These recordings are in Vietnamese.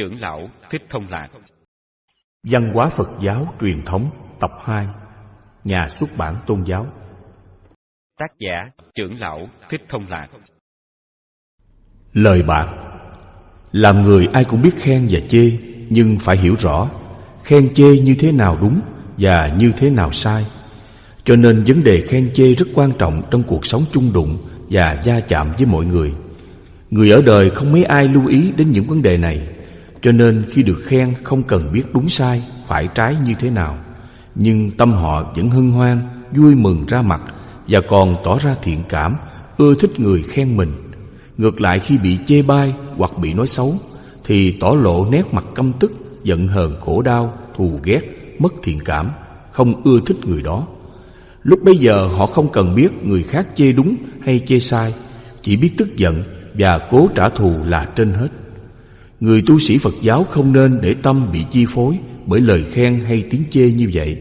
trưởng lão Thích Thông Lạc. Văn hóa Phật giáo truyền thống tập 2 Nhà xuất bản tôn giáo. Tác giả trưởng lão Thích Thông Lạc. Lời bạc. Làm người ai cũng biết khen và chê Nhưng phải hiểu rõ Khen chê như thế nào đúng Và như thế nào sai. Cho nên vấn đề khen chê rất quan trọng Trong cuộc sống chung đụng Và gia chạm với mọi người. Người ở đời không mấy ai lưu ý đến những vấn đề này cho nên khi được khen không cần biết đúng sai, phải trái như thế nào. Nhưng tâm họ vẫn hân hoan, vui mừng ra mặt Và còn tỏ ra thiện cảm, ưa thích người khen mình. Ngược lại khi bị chê bai hoặc bị nói xấu Thì tỏ lộ nét mặt căm tức, giận hờn khổ đau, thù ghét, mất thiện cảm Không ưa thích người đó. Lúc bây giờ họ không cần biết người khác chê đúng hay chê sai Chỉ biết tức giận và cố trả thù là trên hết. Người tu sĩ Phật giáo không nên để tâm bị chi phối bởi lời khen hay tiếng chê như vậy,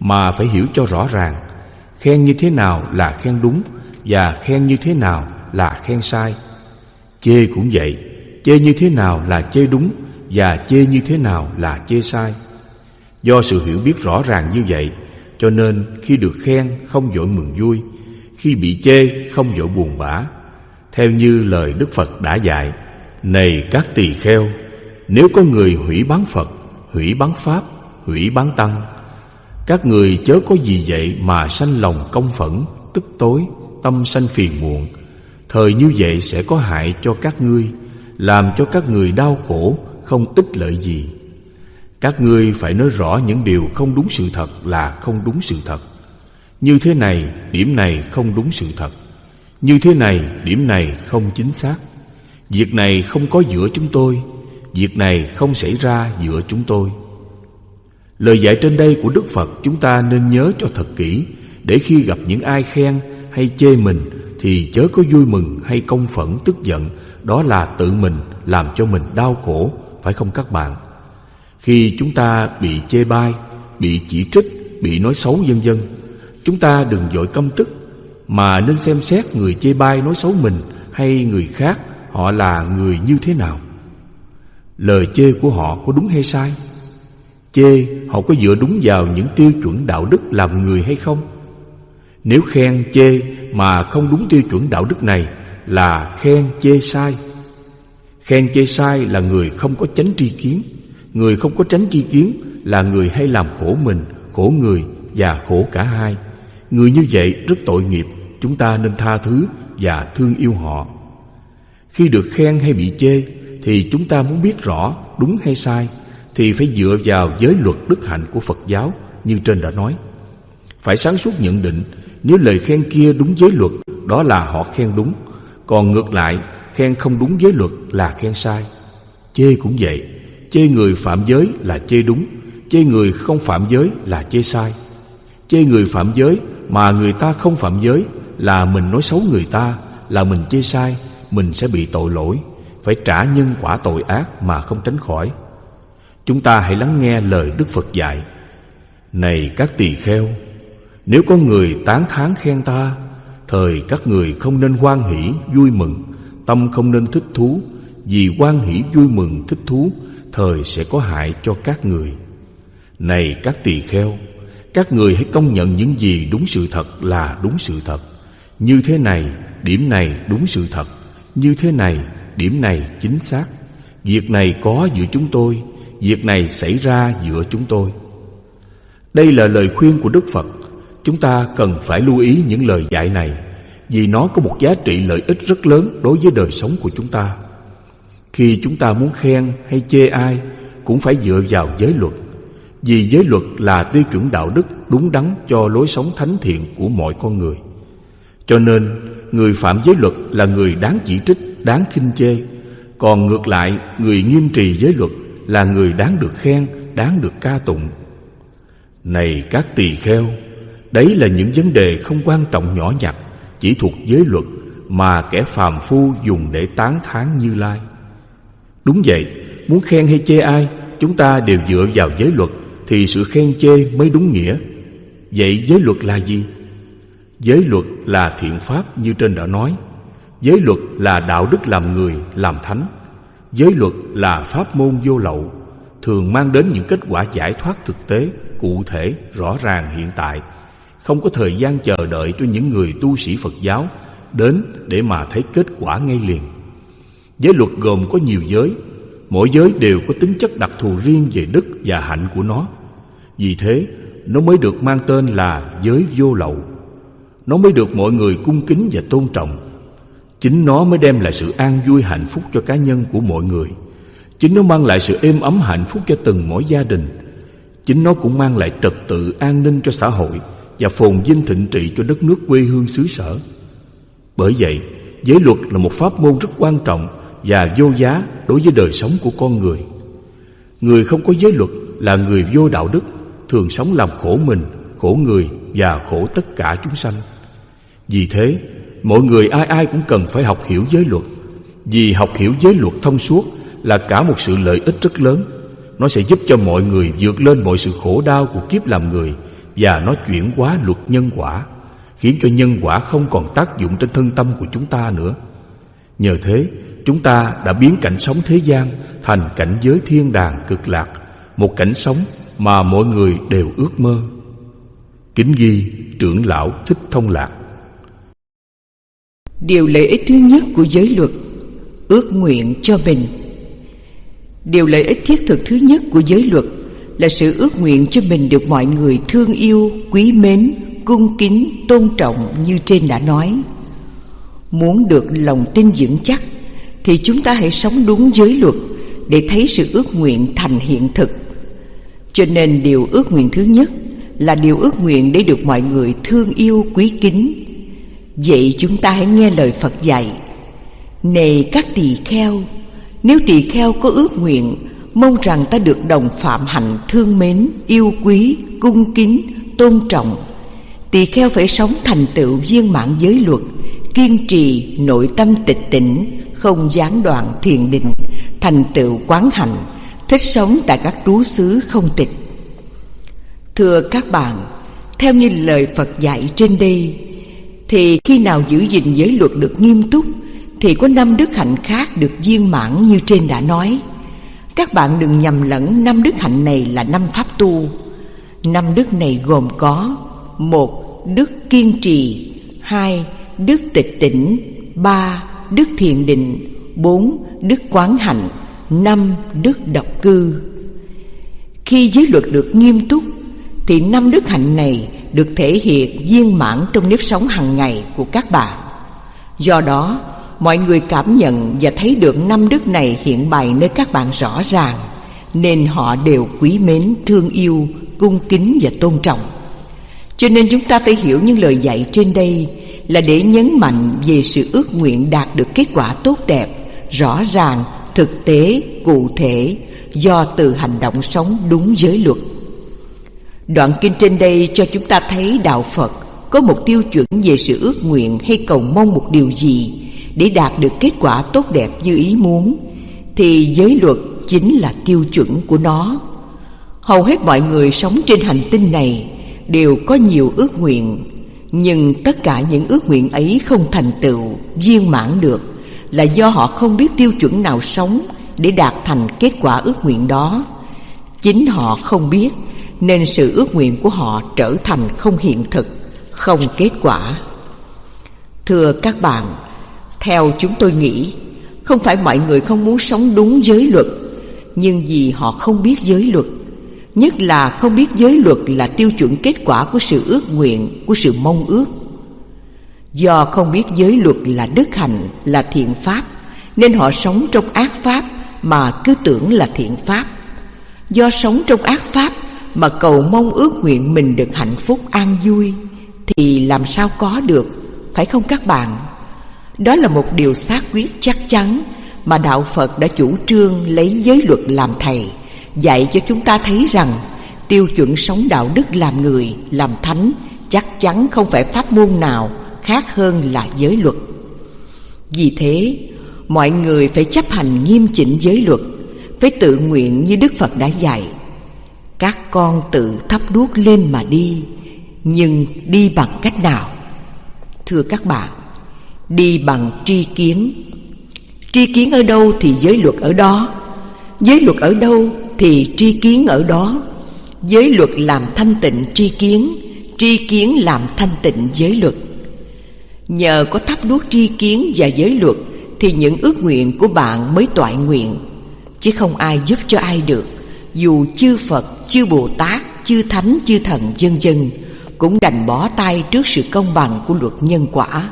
mà phải hiểu cho rõ ràng, khen như thế nào là khen đúng và khen như thế nào là khen sai. Chê cũng vậy, chê như thế nào là chê đúng và chê như thế nào là chê sai. Do sự hiểu biết rõ ràng như vậy, cho nên khi được khen không vội mừng vui, khi bị chê không vội buồn bã, theo như lời Đức Phật đã dạy này các tỳ kheo Nếu có người hủy bán Phật Hủy bán Pháp Hủy bán Tăng Các người chớ có gì vậy mà sanh lòng công phẫn Tức tối Tâm sanh phiền muộn. Thời như vậy sẽ có hại cho các ngươi Làm cho các người đau khổ Không ích lợi gì. Các ngươi phải nói rõ những điều không đúng sự thật là không đúng sự thật. Như thế này, điểm này không đúng sự thật. Như thế này, điểm này không chính xác. Việc này không có giữa chúng tôi, Việc này không xảy ra giữa chúng tôi. Lời dạy trên đây của Đức Phật chúng ta nên nhớ cho thật kỹ, Để khi gặp những ai khen hay chê mình Thì chớ có vui mừng hay công phẫn tức giận, Đó là tự mình làm cho mình đau khổ, Phải không các bạn? Khi chúng ta bị chê bai, Bị chỉ trích, Bị nói xấu vân vân, Chúng ta đừng dội căm tức, mà nên xem xét người chê bai nói xấu mình hay người khác họ là người như thế nào. Lời chê của họ có đúng hay sai? Chê họ có dựa đúng vào những tiêu chuẩn đạo đức làm người hay không? Nếu khen chê mà không đúng tiêu chuẩn đạo đức này là khen chê sai. Khen chê sai là người không có tránh tri kiến. Người không có tránh tri kiến là người hay làm khổ mình, khổ người và khổ cả hai. Người như vậy rất tội nghiệp Chúng ta nên tha thứ và thương yêu họ khi được khen hay bị chê Thì chúng ta muốn biết rõ đúng hay sai Thì phải dựa vào giới luật đức hạnh của Phật giáo Như trên đã nói. Phải sáng suốt nhận định Nếu lời khen kia đúng giới luật Đó là họ khen đúng. Còn ngược lại Khen không đúng giới luật là khen sai. Chê cũng vậy Chê người phạm giới là chê đúng Chê người không phạm giới là chê sai. Chê người phạm giới mà người ta không phạm giới là mình nói xấu người ta, là mình chê sai, mình sẽ bị tội lỗi, phải trả nhân quả tội ác mà không tránh khỏi. Chúng ta hãy lắng nghe lời Đức Phật dạy. Này các tỳ kheo, nếu có người tán thán khen ta, thời các người không nên hoan hỷ, vui mừng, tâm không nên thích thú, vì hoan hỷ vui mừng thích thú, thời sẽ có hại cho các người. Này các tỳ kheo, các người hãy công nhận những gì đúng sự thật là đúng sự thật Như thế này, điểm này đúng sự thật như thế này, điểm này chính xác. Việc này có giữa chúng tôi Việc này xảy ra giữa chúng tôi. Đây là lời khuyên của Đức Phật. Chúng ta cần phải lưu ý những lời dạy này Vì nó có một giá trị lợi ích rất lớn đối với đời sống của chúng ta. Khi chúng ta muốn khen hay chê ai Cũng phải dựa vào giới luật vì giới luật là tiêu chuẩn đạo đức đúng đắn cho lối sống thánh thiện của mọi con người. Cho nên, người phạm giới luật là người đáng chỉ trích, đáng khinh chê. Còn ngược lại, người nghiêm trì giới luật là người đáng được khen, đáng được ca tụng. Này các tỳ kheo, đấy là những vấn đề không quan trọng nhỏ nhặt, chỉ thuộc giới luật mà kẻ phàm phu dùng để tán thán Như Lai. Đúng vậy, muốn khen hay chê ai, chúng ta đều dựa vào giới luật thì sự khen chê mới đúng nghĩa. Vậy giới luật là gì? Giới luật là thiện pháp như trên đã nói. Giới luật là đạo đức làm người, làm thánh. Giới luật là pháp môn vô lậu Thường mang đến những kết quả giải thoát thực tế Cụ thể, rõ ràng hiện tại Không có thời gian chờ đợi cho những người tu sĩ Phật giáo Đến để mà thấy kết quả ngay liền Giới luật gồm có nhiều giới Mỗi giới đều có tính chất đặc thù riêng về đức và hạnh của nó Vì thế nó mới được mang tên là giới vô lậu nó mới được mọi người cung kính và tôn trọng. Chính nó mới đem lại sự an vui hạnh phúc cho cá nhân của mọi người. Chính nó mang lại sự êm ấm hạnh phúc cho từng mỗi gia đình. Chính nó cũng mang lại trật tự an ninh cho xã hội Và phồn vinh thịnh trị cho đất nước quê hương xứ sở. Bởi vậy, giới luật là một pháp môn rất quan trọng Và vô giá đối với đời sống của con người. Người không có giới luật là người vô đạo đức Thường sống làm khổ mình, khổ người và khổ tất cả chúng sanh. Vì thế, mọi người ai ai cũng cần phải học hiểu giới luật. Vì học hiểu giới luật thông suốt là cả một sự lợi ích rất lớn. Nó sẽ giúp cho mọi người vượt lên mọi sự khổ đau của kiếp làm người Và nó chuyển hóa luật nhân quả Khiến cho nhân quả không còn tác dụng trên thân tâm của chúng ta nữa. Nhờ thế chúng ta đã biến cảnh sống thế gian Thành cảnh giới thiên đàng cực lạc Một cảnh sống mà mọi người đều ước mơ. Kính ghi trưởng lão Thích Thông Lạc Điều lợi ích thứ nhất của giới luật Ước nguyện cho mình. Điều lợi ích thiết thực thứ nhất của giới luật Là sự ước nguyện cho mình được mọi người thương yêu, quý mến, cung kính, tôn trọng như trên đã nói. Muốn được lòng tin vững chắc Thì chúng ta hãy sống đúng giới luật Để thấy sự ước nguyện thành hiện thực. Cho nên điều ước nguyện thứ nhất Là điều ước nguyện để được mọi người thương yêu quý kính Vậy chúng ta hãy nghe lời Phật dạy. Này các tỳ kheo Nếu tỳ kheo có ước nguyện Mong rằng ta được đồng phạm hạnh thương mến Yêu quý, cung kính, tôn trọng Tỳ kheo phải sống thành tựu viên mãn giới luật Kiên trì nội tâm tịch tỉnh Không gián đoạn thiền định Thành tựu quán hạnh Thích sống tại các trú xứ không tịch. Thưa các bạn Theo như lời Phật dạy trên đây thì khi nào giữ gìn giới luật được nghiêm túc, Thì có năm đức hạnh khác được viên mãn như trên đã nói. Các bạn đừng nhầm lẫn năm đức hạnh này là năm pháp tu. Năm đức này gồm có một Đức kiên trì, hai Đức tịch tỉnh, ba Đức thiền định, bốn Đức quán hạnh, năm Đức độc cư. Khi giới luật được nghiêm túc thì năm đức hạnh này được thể hiện viên mãn trong nếp sống hàng ngày của các bạn. Do đó, mọi người cảm nhận và thấy được năm đức này hiện bày nơi các bạn rõ ràng, nên họ đều quý mến, thương yêu, cung kính và tôn trọng. Cho nên chúng ta phải hiểu những lời dạy trên đây là để nhấn mạnh về sự ước nguyện đạt được kết quả tốt đẹp, rõ ràng, thực tế, cụ thể do từ hành động sống đúng giới luật. Đoạn kinh trên đây cho chúng ta thấy Đạo Phật có một tiêu chuẩn về sự ước nguyện hay cầu mong một điều gì để đạt được kết quả tốt đẹp như ý muốn thì giới luật chính là tiêu chuẩn của nó. Hầu hết mọi người sống trên hành tinh này đều có nhiều ước nguyện nhưng tất cả những ước nguyện ấy không thành tựu, viên mãn được là do họ không biết tiêu chuẩn nào sống để đạt thành kết quả ước nguyện đó. Chính họ không biết nên sự ước nguyện của họ trở thành không hiện thực, không kết quả. Thưa các bạn, theo chúng tôi nghĩ, không phải mọi người không muốn sống đúng giới luật, nhưng vì họ không biết giới luật, nhất là không biết giới luật là tiêu chuẩn kết quả của sự ước nguyện, của sự mong ước. Do không biết giới luật là đức hạnh, là thiện pháp, nên họ sống trong ác pháp mà cứ tưởng là thiện pháp. Do sống trong ác pháp mà cầu mong ước nguyện mình được hạnh phúc an vui, thì làm sao có được, phải không các bạn? Đó là một điều xác quyết chắc chắn mà đạo phật đã chủ trương lấy giới luật làm thầy, dạy cho chúng ta thấy rằng tiêu chuẩn sống đạo đức làm người, làm thánh chắc chắn không phải pháp môn nào khác hơn là giới luật. Vì thế, mọi người phải chấp hành nghiêm chỉnh giới luật phải tự nguyện như đức phật đã dạy. Các con tự thắp đuốc lên mà đi, nhưng đi bằng cách nào? Thưa các bạn, đi bằng tri kiến. Tri kiến ở đâu thì giới luật ở đó. Giới luật ở đâu thì tri kiến ở đó. Giới luật làm thanh tịnh tri kiến Tri kiến làm thanh tịnh giới luật. Nhờ có thắp đuốc tri kiến và giới luật Thì những ước nguyện của bạn mới toại nguyện. Chứ không ai giúp cho ai được. Dù chư Phật, chư Bồ Tát, chư Thánh, chư Thần vân dân Cũng đành bỏ tay trước sự công bằng của luật nhân quả.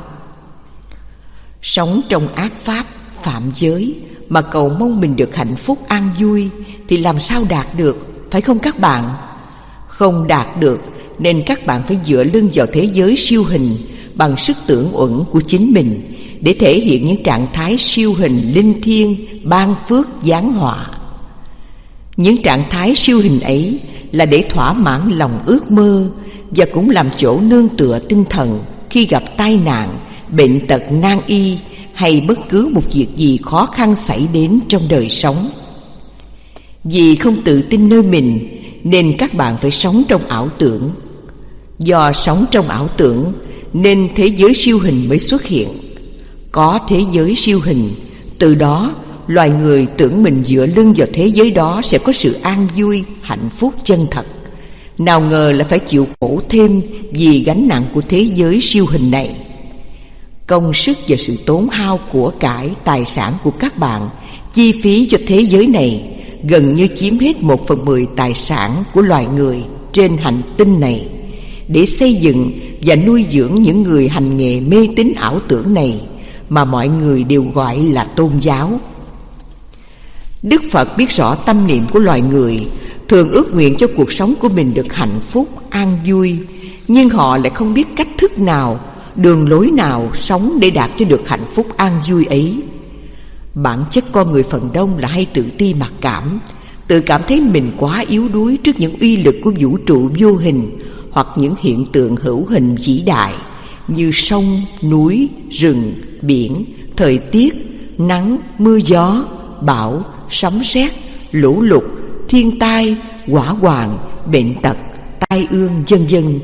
Sống trong ác pháp, phạm giới Mà cầu mong mình được hạnh phúc an vui Thì làm sao đạt được, phải không các bạn? Không đạt được nên các bạn phải dựa lưng vào thế giới siêu hình bằng sức tưởng uẩn của chính mình để thể hiện những trạng thái siêu hình linh thiêng ban phước giáng họa. Những trạng thái siêu hình ấy là để thỏa mãn lòng ước mơ và cũng làm chỗ nương tựa tinh thần khi gặp tai nạn, bệnh tật nan y hay bất cứ một việc gì khó khăn xảy đến trong đời sống. Vì không tự tin nơi mình nên các bạn phải sống trong ảo tưởng Do sống trong ảo tưởng Nên thế giới siêu hình mới xuất hiện có thế giới siêu hình. Từ đó loài người tưởng mình dựa lưng vào thế giới đó Sẽ có sự an vui, hạnh phúc chân thật. Nào ngờ là phải chịu khổ thêm Vì gánh nặng của thế giới siêu hình này. Công sức và sự tốn hao của cải tài sản của các bạn Chi phí cho thế giới này Gần như chiếm hết một phần mười tài sản của loài người trên hành tinh này. Để xây dựng và nuôi dưỡng những người hành nghề mê tín ảo tưởng này mà mọi người đều gọi là tôn giáo. Đức Phật biết rõ tâm niệm của loài người, thường ước nguyện cho cuộc sống của mình được hạnh phúc, an vui, nhưng họ lại không biết cách thức nào, đường lối nào sống để đạt cho được hạnh phúc an vui ấy. Bản chất con người phần đông là hay tự ti mặc cảm, tự cảm thấy mình quá yếu đuối trước những uy lực của vũ trụ vô hình hoặc những hiện tượng hữu hình vĩ đại như sông, núi, rừng, biển, thời tiết, nắng, mưa gió, bão, sấm sét, lũ lụt, thiên tai, quả hoàng, bệnh tật, tai ương vân vân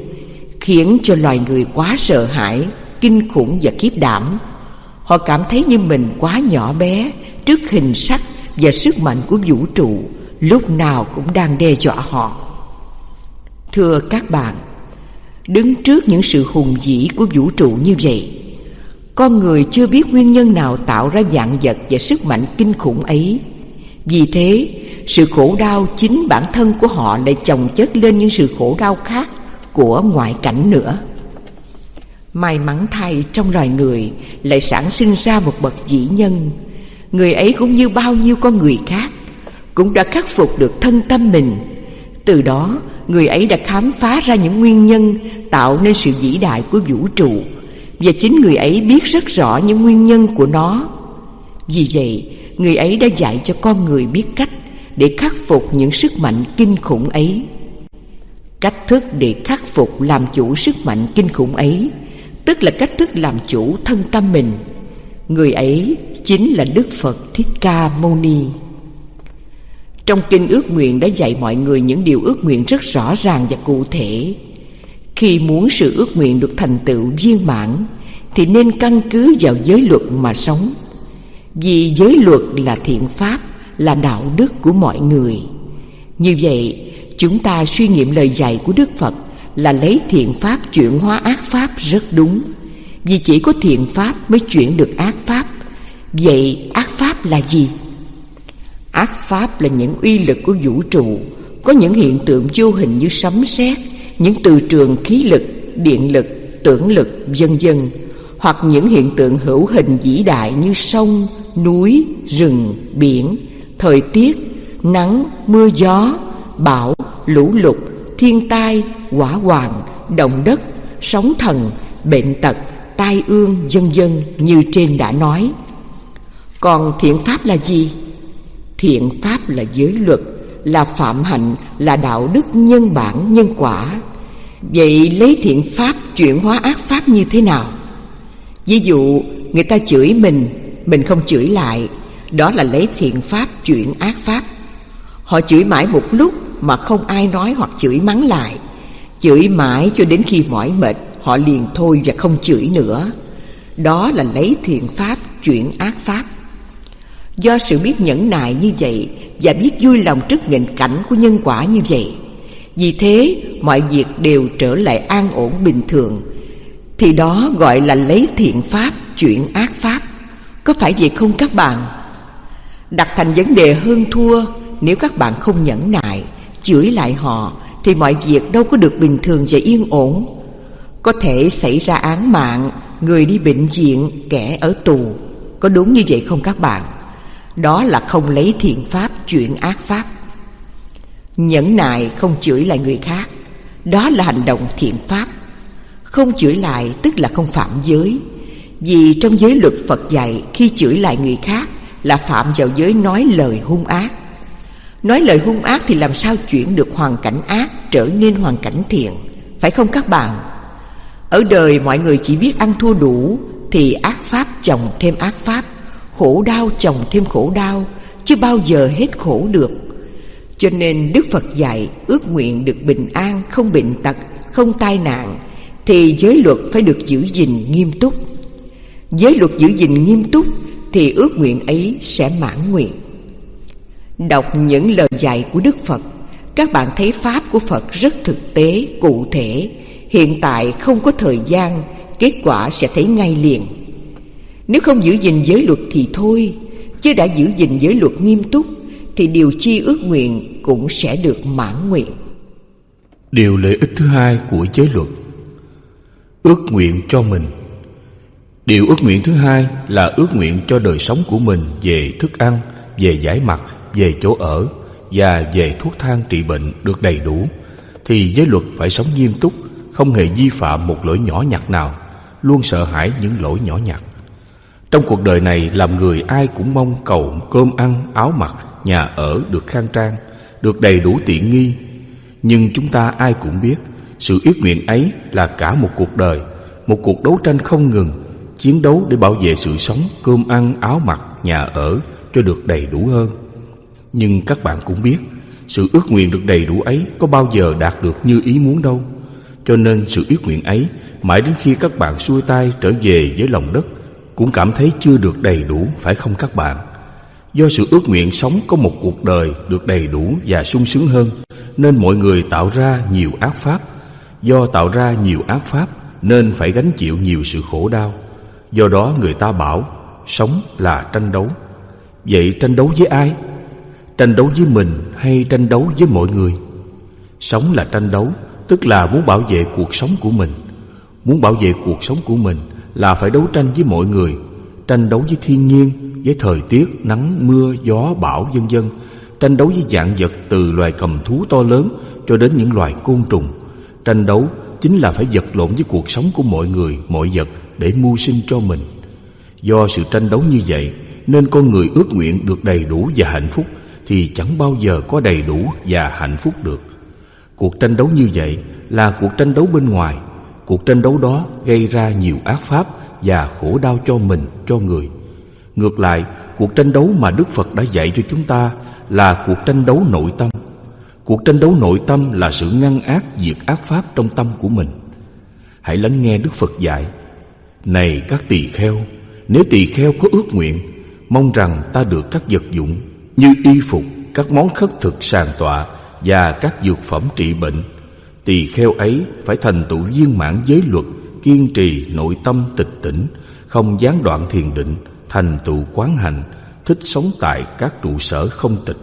khiến cho loài người quá sợ hãi, kinh khủng và kiếp đảm. Họ cảm thấy như mình quá nhỏ bé trước hình sắc và sức mạnh của vũ trụ lúc nào cũng đang đe dọa họ. Thưa các bạn, đứng trước những sự hùng vĩ của vũ trụ như vậy, con người chưa biết nguyên nhân nào tạo ra dạng vật và sức mạnh kinh khủng ấy. Vì thế, sự khổ đau chính bản thân của họ lại chồng chất lên những sự khổ đau khác của ngoại cảnh nữa. May mắn thay trong loài người lại sản sinh ra một bậc vĩ nhân. Người ấy cũng như bao nhiêu con người khác, cũng đã khắc phục được thân tâm mình từ đó, người ấy đã khám phá ra những nguyên nhân tạo nên sự vĩ đại của vũ trụ và chính người ấy biết rất rõ những nguyên nhân của nó. Vì vậy, người ấy đã dạy cho con người biết cách để khắc phục những sức mạnh kinh khủng ấy. Cách thức để khắc phục làm chủ sức mạnh kinh khủng ấy, tức là cách thức làm chủ thân tâm mình. Người ấy chính là Đức Phật Thích Ca Mâu Ni. Trong kinh ước nguyện đã dạy mọi người những điều ước nguyện rất rõ ràng và cụ thể. Khi muốn sự ước nguyện được thành tựu viên mãn thì nên căn cứ vào giới luật mà sống. Vì giới luật là thiện pháp, là đạo đức của mọi người. Như vậy, chúng ta suy nghiệm lời dạy của Đức Phật là lấy thiện pháp chuyển hóa ác pháp rất đúng. Vì chỉ có thiện pháp mới chuyển được ác pháp. Vậy ác pháp là gì? Ác pháp là những uy lực của vũ trụ Có những hiện tượng vô hình như sấm sét những từ trường khí lực, điện lực, tưởng lực, vân vân Hoặc những hiện tượng hữu hình vĩ đại như sông, núi, rừng, biển Thời tiết, nắng, mưa gió, bão, lũ lụt, thiên tai, hỏa hoạn, động đất, sóng thần, bệnh tật, tai ương, vân vân như trên đã nói Còn thiện pháp là gì? Thiện pháp là giới luật Là phạm hạnh Là đạo đức nhân bản nhân quả Vậy lấy thiện pháp chuyển hóa ác pháp như thế nào? Ví dụ, người ta chửi mình Mình không chửi lại. Đó là lấy thiện pháp chuyển ác pháp. Họ chửi mãi một lúc Mà không ai nói hoặc chửi mắng lại. Chửi mãi cho đến khi mỏi mệt, Họ liền thôi và không chửi nữa. Đó là lấy thiện pháp chuyển ác pháp. Do sự biết nhẫn nại như vậy Và biết vui lòng trước nghịch cảnh của nhân quả như vậy vì thế, mọi việc đều trở lại an ổn bình thường. Thì đó gọi là lấy thiện pháp, chuyển ác pháp. Có phải vậy không các bạn? Đặt thành vấn đề hơn thua, Nếu các bạn không nhẫn nại, Chửi lại họ, Thì mọi việc đâu có được bình thường và yên ổn. Có thể xảy ra án mạng, Người đi bệnh viện, Kẻ ở tù. Có đúng như vậy không các bạn? Đó là không lấy thiện pháp, chuyển ác pháp. Nhẫn nại không chửi lại người khác. Đó là hành động thiện pháp. Không chửi lại tức là không phạm giới. Vì trong giới luật Phật dạy, Khi chửi lại người khác Là phạm vào giới nói lời hung ác. Nói lời hung ác thì làm sao chuyển được hoàn cảnh ác Trở nên hoàn cảnh thiện? Phải không các bạn? Ở đời mọi người chỉ biết ăn thua đủ Thì ác pháp chồng thêm ác pháp, khổ đau chồng thêm khổ đau, chứ bao giờ hết khổ được cho nên đức phật dạy ước nguyện được bình an, không bệnh tật, không tai nạn, thì giới luật phải được giữ gìn nghiêm túc. Giới luật giữ gìn nghiêm túc thì ước nguyện ấy sẽ mãn nguyện. Đọc những lời dạy của đức phật, các bạn thấy pháp của phật rất thực tế, cụ thể. Hiện tại không có thời gian, kết quả sẽ thấy ngay liền. Nếu không giữ gìn giới luật thì thôi, Chứ đã giữ gìn giới luật nghiêm túc thì điều chi ước nguyện cũng sẽ được mãn nguyện. Điều lợi ích thứ hai của giới luật Ước nguyện cho mình. Điều ước nguyện thứ hai là ước nguyện cho đời sống của mình về thức ăn, về giải mặt, về chỗ ở và về thuốc thang trị bệnh được đầy đủ. Thì giới luật phải sống nghiêm túc, không hề vi phạm một lỗi nhỏ nhặt nào, luôn sợ hãi những lỗi nhỏ nhặt. Trong cuộc đời này làm người ai cũng mong cầu cơm ăn, áo mặc, nhà ở được khang trang, được đầy đủ tiện nghi. Nhưng chúng ta ai cũng biết sự ước nguyện ấy là cả một cuộc đời, một cuộc đấu tranh không ngừng, chiến đấu để bảo vệ sự sống, cơm ăn, áo mặc, nhà ở cho được đầy đủ hơn. Nhưng các bạn cũng biết, sự ước nguyện được đầy đủ ấy có bao giờ đạt được như ý muốn đâu. Cho nên sự ước nguyện ấy mãi đến khi các bạn xuôi tay trở về với lòng đất cũng cảm thấy chưa được đầy đủ phải không các bạn? Do sự ước nguyện sống có một cuộc đời được đầy đủ và sung sướng hơn nên mọi người tạo ra nhiều ác pháp. Do tạo ra nhiều ác pháp nên phải gánh chịu nhiều sự khổ đau. Do đó người ta bảo sống là tranh đấu. Vậy tranh đấu với ai? Tranh đấu với mình hay tranh đấu với mọi người? Sống là tranh đấu, tức là muốn bảo vệ cuộc sống của mình. Muốn bảo vệ cuộc sống của mình là phải đấu tranh với mọi người, tranh đấu với thiên nhiên, với thời tiết, nắng, mưa, gió, bão, vân vân, tranh đấu với dạng vật từ loài cầm thú to lớn cho đến những loài côn trùng. Tranh đấu chính là phải vật lộn với cuộc sống của mọi người, mọi vật để mưu sinh cho mình. Do sự tranh đấu như vậy nên con người ước nguyện được đầy đủ và hạnh phúc thì chẳng bao giờ có đầy đủ và hạnh phúc được. Cuộc tranh đấu như vậy là cuộc tranh đấu bên ngoài Cuộc tranh đấu đó gây ra nhiều ác pháp và khổ đau cho mình, cho người. Ngược lại, cuộc tranh đấu mà Đức Phật đã dạy cho chúng ta là cuộc tranh đấu nội tâm. Cuộc tranh đấu nội tâm là sự ngăn ác diệt ác pháp trong tâm của mình. Hãy lắng nghe Đức Phật dạy. Này các tỳ kheo, nếu tỳ kheo có ước nguyện, mong rằng ta được các vật dụng như y phục, các món khất thực sàn tọa và các dược phẩm trị bệnh Tỳ kheo ấy phải thành tựu viên mãn giới luật Kiên trì nội tâm tịch tỉnh Không gián đoạn thiền định Thành tựu quán hành Thích sống tại các trụ sở không tịch.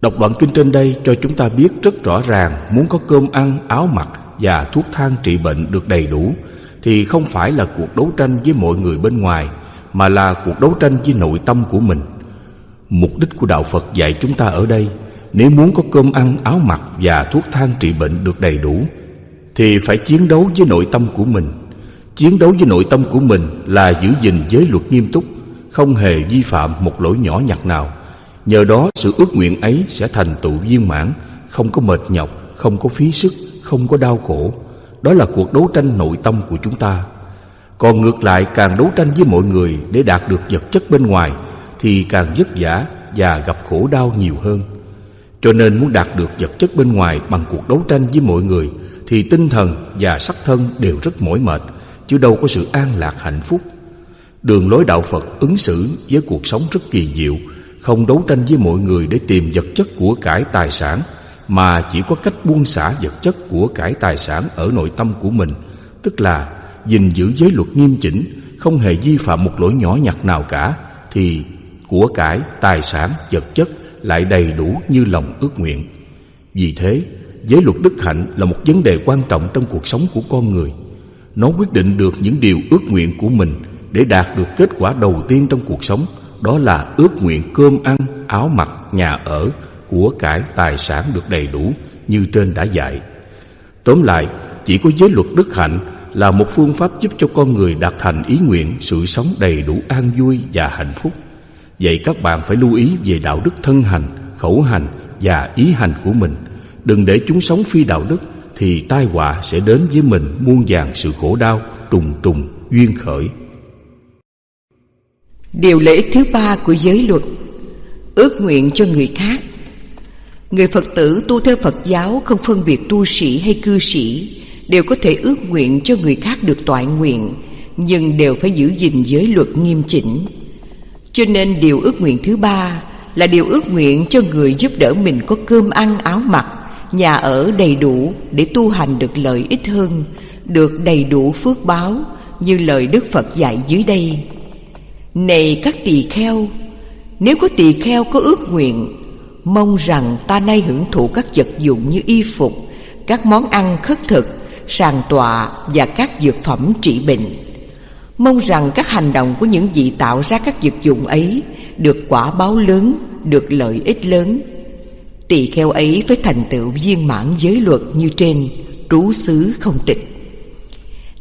Đọc đoạn kinh trên đây cho chúng ta biết rất rõ ràng Muốn có cơm ăn, áo mặc và thuốc thang trị bệnh được đầy đủ Thì không phải là cuộc đấu tranh với mọi người bên ngoài Mà là cuộc đấu tranh với nội tâm của mình. Mục đích của Đạo Phật dạy chúng ta ở đây nếu muốn có cơm ăn, áo mặc và thuốc thang trị bệnh được đầy đủ Thì phải chiến đấu với nội tâm của mình. Chiến đấu với nội tâm của mình là giữ gìn giới luật nghiêm túc Không hề vi phạm một lỗi nhỏ nhặt nào. Nhờ đó sự ước nguyện ấy sẽ thành tựu viên mãn Không có mệt nhọc, không có phí sức, không có đau khổ. Đó là cuộc đấu tranh nội tâm của chúng ta. Còn ngược lại càng đấu tranh với mọi người để đạt được vật chất bên ngoài Thì càng vất vả và gặp khổ đau nhiều hơn cho nên muốn đạt được vật chất bên ngoài bằng cuộc đấu tranh với mọi người Thì tinh thần và sắc thân đều rất mỏi mệt Chứ đâu có sự an lạc hạnh phúc. Đường lối đạo Phật ứng xử với cuộc sống rất kỳ diệu, không đấu tranh với mọi người để tìm vật chất của cải tài sản, mà chỉ có cách buông xả vật chất của cải tài sản ở nội tâm của mình, tức là gìn giữ giới luật nghiêm chỉnh, không hề vi phạm một lỗi nhỏ nhặt nào cả, thì của cải, tài sản, vật chất lại đầy đủ như lòng ước nguyện. Vì thế, giới luật đức hạnh là một vấn đề quan trọng trong cuộc sống của con người. Nó quyết định được những điều ước nguyện của mình để đạt được kết quả đầu tiên trong cuộc sống, đó là ước nguyện cơm ăn, áo mặc, nhà ở, của cải, tài sản được đầy đủ như trên đã dạy. Tóm lại, chỉ có giới luật đức hạnh là một phương pháp giúp cho con người đạt thành ý nguyện sự sống đầy đủ an vui và hạnh phúc. Vậy các bạn phải lưu ý về đạo đức thân hành, khẩu hành và ý hành của mình. Đừng để chúng sống phi đạo đức thì tai họa sẽ đến với mình muôn vàng sự khổ đau, trùng trùng, duyên khởi. Điều lễ thứ ba của giới luật Ước nguyện cho người khác Người Phật tử tu theo Phật giáo không phân biệt tu sĩ hay cư sĩ Đều có thể ước nguyện cho người khác được toại nguyện Nhưng đều phải giữ gìn giới luật nghiêm chỉnh cho nên điều ước nguyện thứ ba Là điều ước nguyện cho người giúp đỡ mình có cơm ăn áo mặc, Nhà ở đầy đủ để tu hành được lợi ích hơn, Được đầy đủ phước báo Như lời Đức Phật dạy dưới đây. Này các tỳ kheo, Nếu có tỳ kheo có ước nguyện, Mong rằng ta nay hưởng thụ các vật dụng như y phục, Các món ăn khất thực, Sàn tọa và các dược phẩm trị bệnh. Mong rằng các hành động của những vị tạo ra các vật dụng ấy Được quả báo lớn, được lợi ích lớn Tỳ kheo ấy phải thành tựu viên mãn giới luật như trên Trú xứ không tịch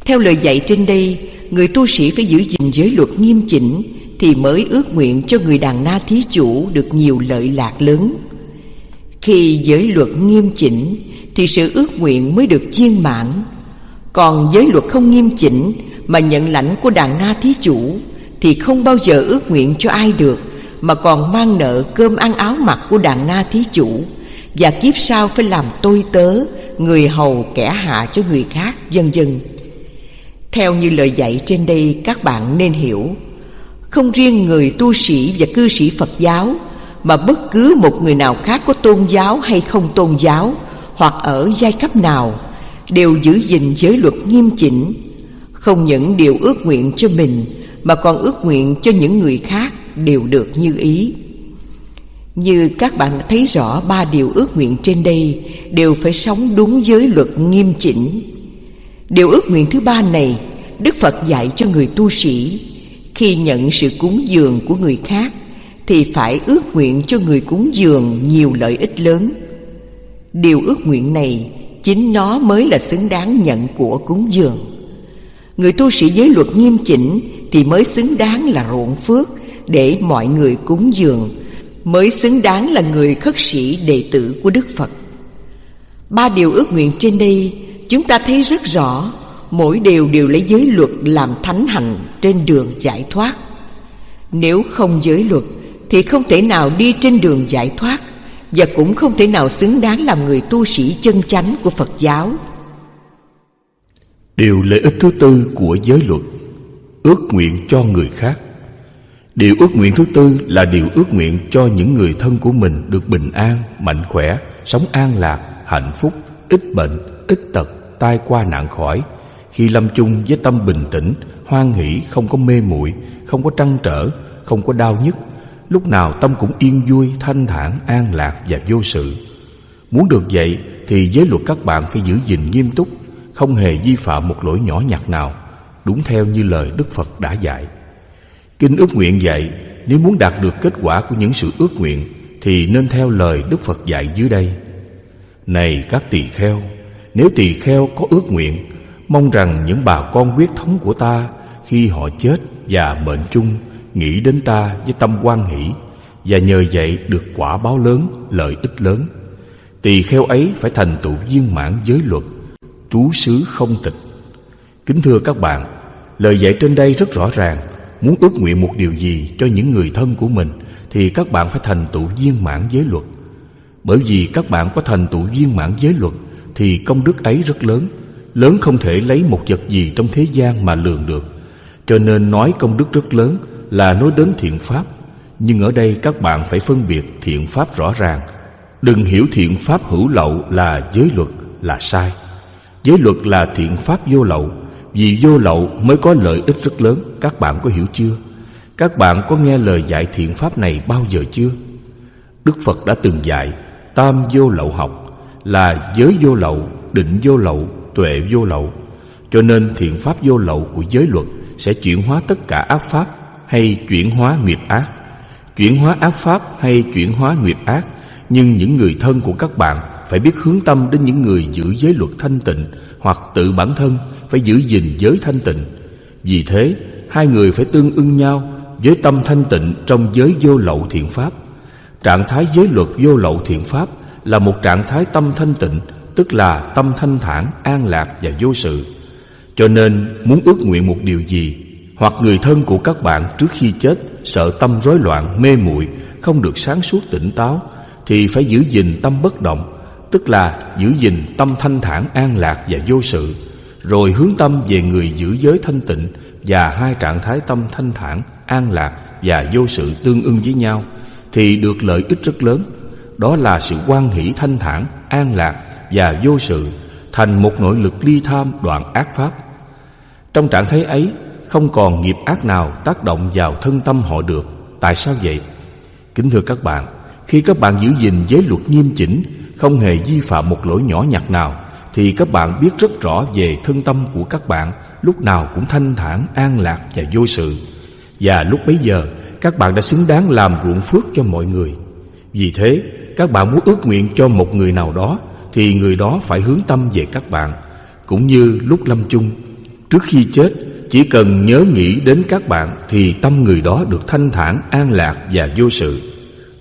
Theo lời dạy trên đây Người tu sĩ phải giữ gìn giới luật nghiêm chỉnh thì mới ước nguyện cho người đàn na thí chủ được nhiều lợi lạc lớn. Khi giới luật nghiêm chỉnh thì sự ước nguyện mới được viên mãn. Còn giới luật không nghiêm chỉnh mà nhận lãnh của đàn na thí chủ thì không bao giờ ước nguyện cho ai được mà còn mang nợ cơm ăn áo mặc của đàn na thí chủ và kiếp sau phải làm tôi tớ, người hầu kẻ hạ cho người khác, vân vân. Theo như lời dạy trên đây các bạn nên hiểu không riêng người tu sĩ và cư sĩ Phật giáo Mà bất cứ một người nào khác có tôn giáo hay không tôn giáo Hoặc ở giai cấp nào Đều giữ gìn giới luật nghiêm chỉnh không những điều ước nguyện cho mình, Mà còn ước nguyện cho những người khác đều được như ý. Như các bạn thấy rõ, ba điều ước nguyện trên đây Đều phải sống đúng giới luật nghiêm chỉnh. Điều ước nguyện thứ ba này, Đức Phật dạy cho người tu sĩ, khi nhận sự cúng dường của người khác, Thì phải ước nguyện cho người cúng dường nhiều lợi ích lớn. Điều ước nguyện này, Chính nó mới là xứng đáng nhận của cúng dường. Người tu sĩ giới luật nghiêm chỉnh Thì mới xứng đáng là ruộng phước Để mọi người cúng dường, Mới xứng đáng là người khất sĩ đệ tử của Đức Phật. Ba điều ước nguyện trên đây, Chúng ta thấy rất rõ, Mỗi điều đều lấy giới luật làm thánh hành trên đường giải thoát. Nếu không giới luật Thì không thể nào đi trên đường giải thoát Và cũng không thể nào xứng đáng làm người tu sĩ chân chánh của Phật giáo. Điều lợi ích thứ tư của giới luật Ước nguyện cho người khác. Điều ước nguyện thứ tư là điều ước nguyện cho những người thân của mình được bình an, mạnh khỏe, sống an lạc, hạnh phúc, ít bệnh, ít tật, tai qua nạn khỏi, khi lâm chung với tâm bình tĩnh Hoan hỷ không có mê muội Không có trăn trở Không có đau nhức Lúc nào tâm cũng yên vui Thanh thản, an lạc và vô sự. Muốn được vậy Thì giới luật các bạn phải giữ gìn nghiêm túc không hề vi phạm một lỗi nhỏ nhặt nào Đúng theo như lời Đức Phật đã dạy. Kinh ước nguyện dạy Nếu muốn đạt được kết quả của những sự ước nguyện Thì nên theo lời Đức Phật dạy dưới đây. Này các tỳ kheo Nếu tỳ kheo có ước nguyện Mong rằng những bà con huyết thống của ta Khi họ chết và mệnh chung Nghĩ đến ta với tâm quan hỷ Và nhờ vậy được quả báo lớn, lợi ích lớn Tỳ kheo ấy phải thành tựu viên mãn giới luật. Trú xứ không tịch. Kính thưa các bạn, Lời dạy trên đây rất rõ ràng. Muốn ước nguyện một điều gì cho những người thân của mình Thì các bạn phải thành tựu viên mãn giới luật. Bởi vì các bạn có thành tựu viên mãn giới luật Thì công đức ấy rất lớn. Lớn không thể lấy một vật gì trong thế gian mà lường được. Cho nên nói công đức rất lớn là nói đến thiện pháp. Nhưng ở đây các bạn phải phân biệt thiện pháp rõ ràng. Đừng hiểu thiện pháp hữu lậu là giới luật, là sai. Giới luật là thiện pháp vô lậu Vì vô lậu mới có lợi ích rất lớn Các bạn có hiểu chưa? Các bạn có nghe lời dạy thiện pháp này bao giờ chưa? Đức Phật đã từng dạy Tam vô lậu học Là giới vô lậu, định vô lậu, tuệ vô lậu Cho nên thiện pháp vô lậu của giới luật Sẽ chuyển hóa tất cả ác pháp Hay chuyển hóa nghiệp ác Chuyển hóa ác pháp hay chuyển hóa nghiệp ác Nhưng những người thân của các bạn phải biết hướng tâm đến những người giữ giới luật thanh tịnh Hoặc tự bản thân phải giữ gìn giới thanh tịnh. Vì thế hai người phải tương ưng nhau với tâm thanh tịnh trong giới vô lậu thiện pháp. Trạng thái giới luật vô lậu thiện pháp Là một trạng thái tâm thanh tịnh Tức là tâm thanh thản, an lạc và vô sự. Cho nên muốn ước nguyện một điều gì Hoặc người thân của các bạn trước khi chết Sợ tâm rối loạn, mê muội Không được sáng suốt tỉnh táo Thì phải giữ gìn tâm bất động Tức là giữ gìn tâm thanh thản, an lạc và vô sự Rồi hướng tâm về người giữ giới thanh tịnh Và hai trạng thái tâm thanh thản, an lạc và vô sự tương ưng với nhau thì được lợi ích rất lớn. Đó là sự quan hỷ thanh thản an lạc và vô sự thành một nội lực ly tham đoạn ác pháp. Trong trạng thái ấy không còn nghiệp ác nào tác động vào thân tâm họ được. Tại sao vậy? Kính thưa các bạn khi các bạn giữ gìn giới luật nghiêm chỉnh không hề vi phạm một lỗi nhỏ nhặt nào thì các bạn biết rất rõ về thân tâm của các bạn lúc nào cũng thanh thản an lạc và vô sự. Và lúc bấy giờ các bạn đã xứng đáng làm ruộng phước cho mọi người. Vì thế các bạn muốn ước nguyện cho một người nào đó Thì người đó phải hướng tâm về các bạn. Cũng như lúc lâm chung Trước khi chết Chỉ cần nhớ nghĩ đến các bạn Thì tâm người đó được thanh thản, an lạc và vô sự.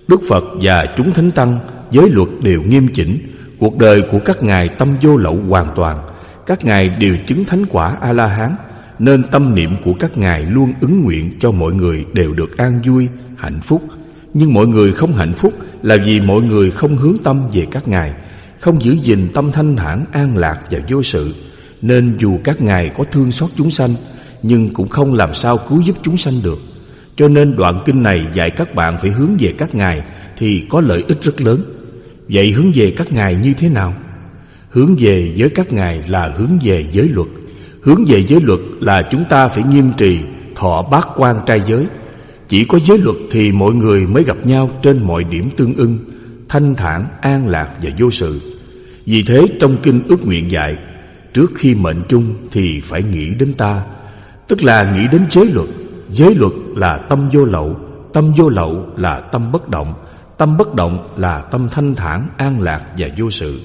Đức Phật và chúng thánh tăng Giới luật đều nghiêm chỉnh Cuộc đời của các ngài tâm vô lậu hoàn toàn Các ngài đều chứng thánh quả A-la-hán nên tâm niệm của các ngài luôn ứng nguyện cho mọi người đều được an vui, hạnh phúc. Nhưng mọi người không hạnh phúc là vì mọi người không hướng tâm về các ngài, không giữ gìn tâm thanh thản, an lạc và vô sự. Nên dù các ngài có thương xót chúng sanh, nhưng cũng không làm sao cứu giúp chúng sanh được. Cho nên đoạn kinh này dạy các bạn phải hướng về các ngài thì có lợi ích rất lớn. Vậy hướng về các ngài như thế nào? Hướng về với các ngài là hướng về giới luật. Hướng về giới luật là chúng ta phải nghiêm trì Thọ bát quan trai giới. Chỉ có giới luật thì mọi người mới gặp nhau Trên mọi điểm tương ưng Thanh thản, an lạc và vô sự. Vì thế trong kinh ước nguyện dạy Trước khi mệnh chung thì phải nghĩ đến ta. Tức là nghĩ đến giới luật. Giới luật là tâm vô lậu Tâm vô lậu là tâm bất động. Tâm bất động là tâm thanh thản, an lạc và vô sự.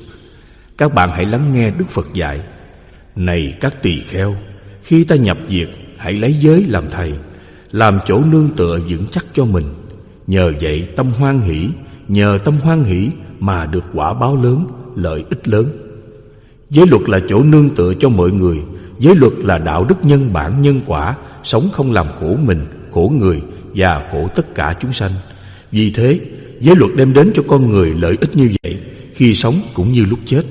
Các bạn hãy lắng nghe Đức Phật dạy này các tỳ kheo Khi ta nhập diệt Hãy lấy giới làm thầy Làm chỗ nương tựa vững chắc cho mình. Nhờ vậy tâm hoan hỷ Nhờ tâm hoan hỷ Mà được quả báo lớn Lợi ích lớn. Giới luật là chỗ nương tựa cho mọi người. Giới luật là đạo đức nhân bản nhân quả Sống không làm khổ mình Khổ người Và khổ tất cả chúng sanh. Vì thế Giới luật đem đến cho con người lợi ích như vậy Khi sống cũng như lúc chết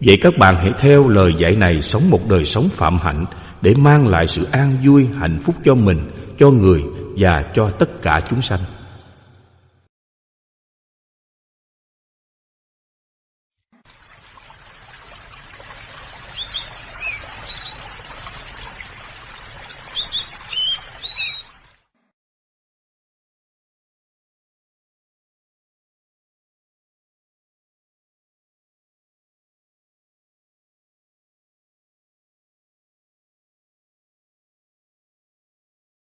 Vậy các bạn hãy theo lời dạy này sống một đời sống phạm hạnh để mang lại sự an vui, hạnh phúc cho mình, cho người và cho tất cả chúng sanh.